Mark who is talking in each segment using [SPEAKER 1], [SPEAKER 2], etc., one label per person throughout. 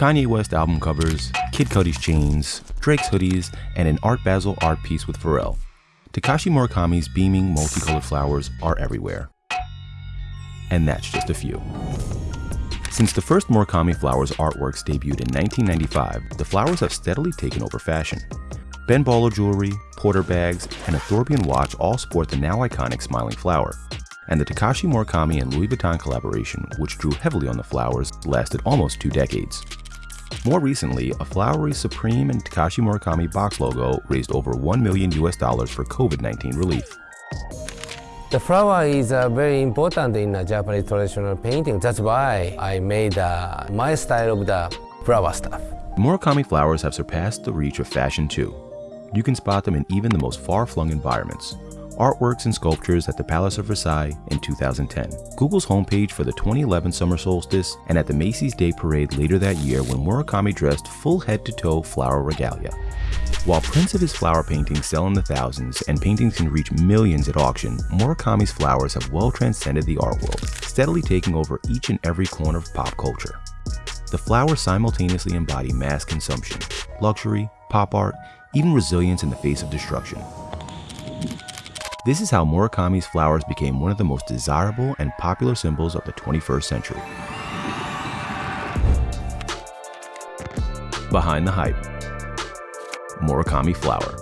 [SPEAKER 1] Kanye West album covers, Kid Cudi's chains, Drake's hoodies, and an Art Basel art piece with Pharrell. Takashi Murakami's beaming, multicolored flowers are everywhere. And that's just a few. Since the first Murakami Flowers artworks debuted in 1995, the flowers have steadily taken over fashion. Ben Baller jewelry, Porter bags, and a Thorbian watch all sport the now iconic smiling flower. And the Takashi Murakami and Louis Vuitton collaboration, which drew heavily on the flowers, lasted almost two decades. More recently, a flowery Supreme and Takashi Murakami box logo raised over 1 million US dollars for COVID-19 relief.
[SPEAKER 2] The flower is uh, very important in a Japanese traditional painting. That's why I made uh, my style of the flower stuff.
[SPEAKER 1] Murakami flowers have surpassed the reach of fashion too. You can spot them in even the most far-flung environments. Artworks and sculptures at the Palace of Versailles in 2010, Google's homepage for the 2011 summer solstice, and at the Macy's Day Parade later that year when Murakami dressed full head-to-toe flower regalia. While prints of his flower paintings sell in the thousands and paintings can reach millions at auction, Murakami's flowers have well transcended the art world, steadily taking over each and every corner of pop culture. The flowers simultaneously embody mass consumption, luxury, pop art, even resilience in the face of destruction. This is how Murakami's flowers became one of the most desirable and popular symbols of the 21st century. Behind the Hype Murakami Flower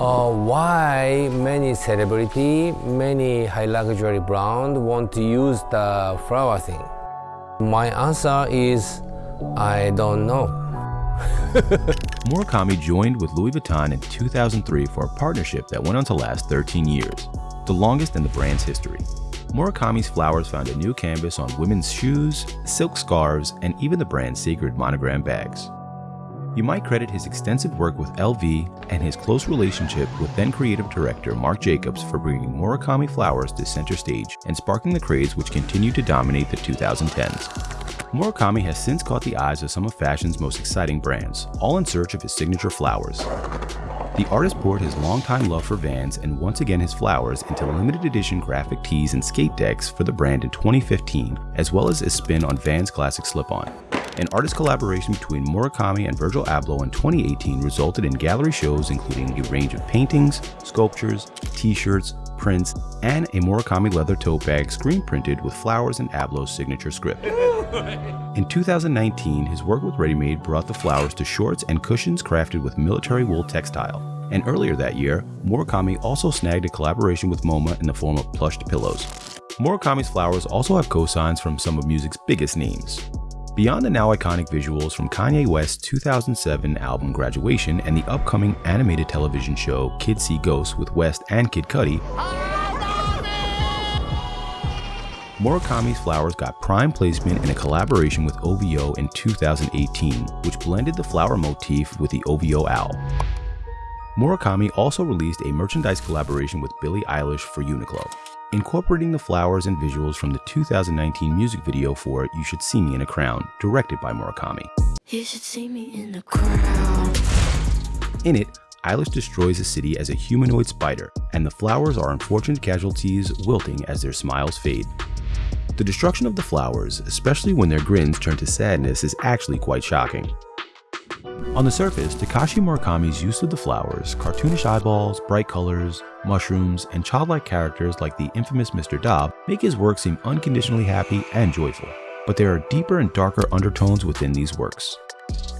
[SPEAKER 2] Uh, why many celebrity, many high luxury brand want to use the flower thing? My answer is I don't know.
[SPEAKER 1] Murakami joined with Louis Vuitton in 2003 for a partnership that went on to last 13 years, the longest in the brand's history. Murakami's flowers found a new canvas on women's shoes, silk scarves, and even the brand's sacred monogram bags. You might credit his extensive work with LV and his close relationship with then creative director Marc Jacobs for bringing Murakami flowers to center stage and sparking the craze which continued to dominate the 2010s. Murakami has since caught the eyes of some of fashion's most exciting brands, all in search of his signature flowers. The artist poured his longtime love for Vans and once again his flowers into limited edition graphic tees and skate decks for the brand in 2015, as well as a spin on Vans classic slip-on. An artist collaboration between Murakami and Virgil Abloh in 2018 resulted in gallery shows including a range of paintings, sculptures, t-shirts, prints, and a Murakami leather tote bag screen printed with flowers and Abloh's signature script. In 2019, his work with Ready Made brought the flowers to shorts and cushions crafted with military wool textile. And earlier that year, Murakami also snagged a collaboration with MoMA in the form of plushed pillows. Murakami's flowers also have cosigns from some of music's biggest names. Beyond the now iconic visuals from Kanye West's 2007 album Graduation and the upcoming animated television show Kids See Ghosts with West and Kid Cudi, Murakami's flowers got prime placement in a collaboration with OVO in 2018, which blended the flower motif with the OVO owl. Murakami also released a merchandise collaboration with Billie Eilish for Uniqlo, incorporating the flowers and visuals from the 2019 music video for You Should See Me in a Crown, directed by Murakami.
[SPEAKER 3] You should see me in.
[SPEAKER 1] In it, Eilish destroys a city as a humanoid spider, and the flowers are unfortunate casualties wilting as their smiles fade. The destruction of the flowers, especially when their grins turn to sadness, is actually quite shocking. On the surface, Takashi Murakami's use of the flowers, cartoonish eyeballs, bright colors, mushrooms, and childlike characters like the infamous Mr. Dob make his work seem unconditionally happy and joyful. But there are deeper and darker undertones within these works.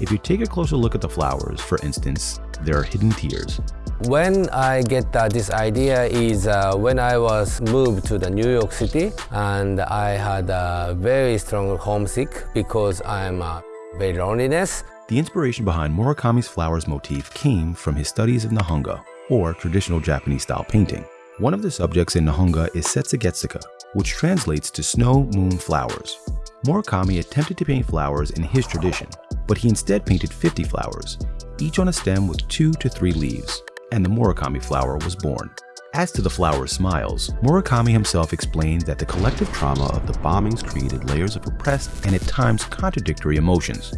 [SPEAKER 1] If you take a closer look at the flowers, for instance, there are hidden tears.
[SPEAKER 2] When I get uh, this idea is uh, when I was moved to the New York City and I had a very strong homesick because I'm uh, very loneliness.
[SPEAKER 1] The inspiration behind Murakami's flowers motif came from his studies of Nihonga, or traditional Japanese style painting. One of the subjects in Nihonga is Setsugetsuka, which translates to snow moon flowers. Murakami attempted to paint flowers in his tradition, but he instead painted 50 flowers, each on a stem with two to three leaves, and the Murakami flower was born. As to the flower's smiles, Murakami himself explained that the collective trauma of the bombings created layers of repressed and at times contradictory emotions.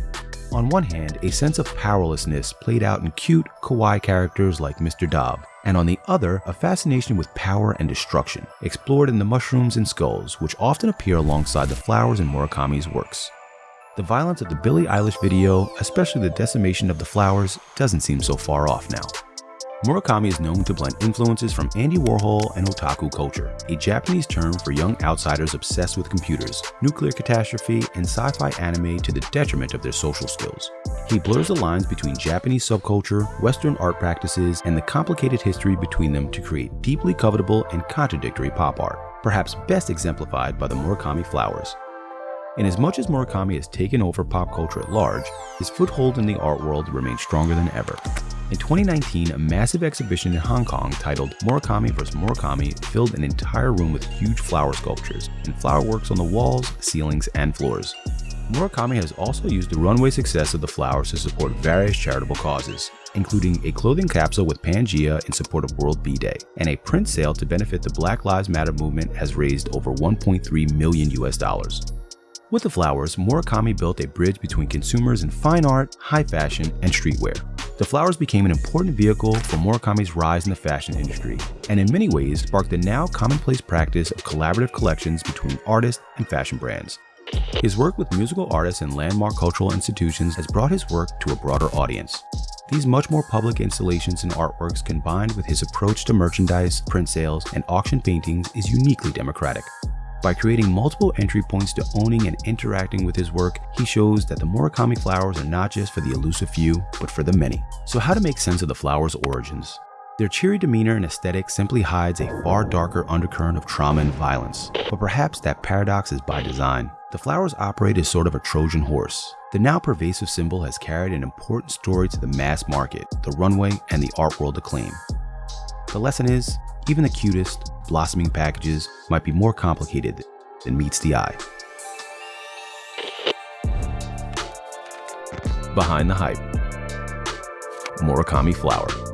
[SPEAKER 1] On one hand, a sense of powerlessness played out in cute, kawaii characters like Mr. Dob, and on the other, a fascination with power and destruction, explored in the mushrooms and skulls, which often appear alongside the flowers in Murakami's works. The violence of the Billie Eilish video, especially the decimation of the flowers, doesn't seem so far off now. Murakami is known to blend influences from Andy Warhol and otaku culture, a Japanese term for young outsiders obsessed with computers, nuclear catastrophe, and sci-fi anime to the detriment of their social skills. He blurs the lines between Japanese subculture, Western art practices, and the complicated history between them to create deeply covetable and contradictory pop art, perhaps best exemplified by the Murakami flowers. Inasmuch as much as Murakami has taken over pop culture at large, his foothold in the art world remains stronger than ever. In 2019, a massive exhibition in Hong Kong titled Murakami vs. Murakami filled an entire room with huge flower sculptures and flower works on the walls, ceilings, and floors. Murakami has also used the runway success of the flowers to support various charitable causes, including a clothing capsule with Pangaia in support of World Bee Day, and a print sale to benefit the Black Lives Matter movement has raised over 1.3 million US dollars. With the flowers, Murakami built a bridge between consumers in fine art, high fashion, and streetwear. The flowers became an important vehicle for Murakami's rise in the fashion industry, and in many ways sparked the now commonplace practice of collaborative collections between artists and fashion brands. His work with musical artists and landmark cultural institutions has brought his work to a broader audience. These much more public installations and artworks combined with his approach to merchandise, print sales, and auction paintings is uniquely democratic. By creating multiple entry points to owning and interacting with his work, he shows that the Murakami flowers are not just for the elusive few, but for the many. So how to make sense of the flowers' origins? Their cheery demeanor and aesthetic simply hides a far darker undercurrent of trauma and violence, but perhaps that paradox is by design. The flowers operate as sort of a Trojan horse. The now pervasive symbol has carried an important story to the mass market, the runway, and the art world acclaim. The lesson is, even the cutest, blossoming packages might be more complicated than meets the eye. Behind the Hype Murakami Flower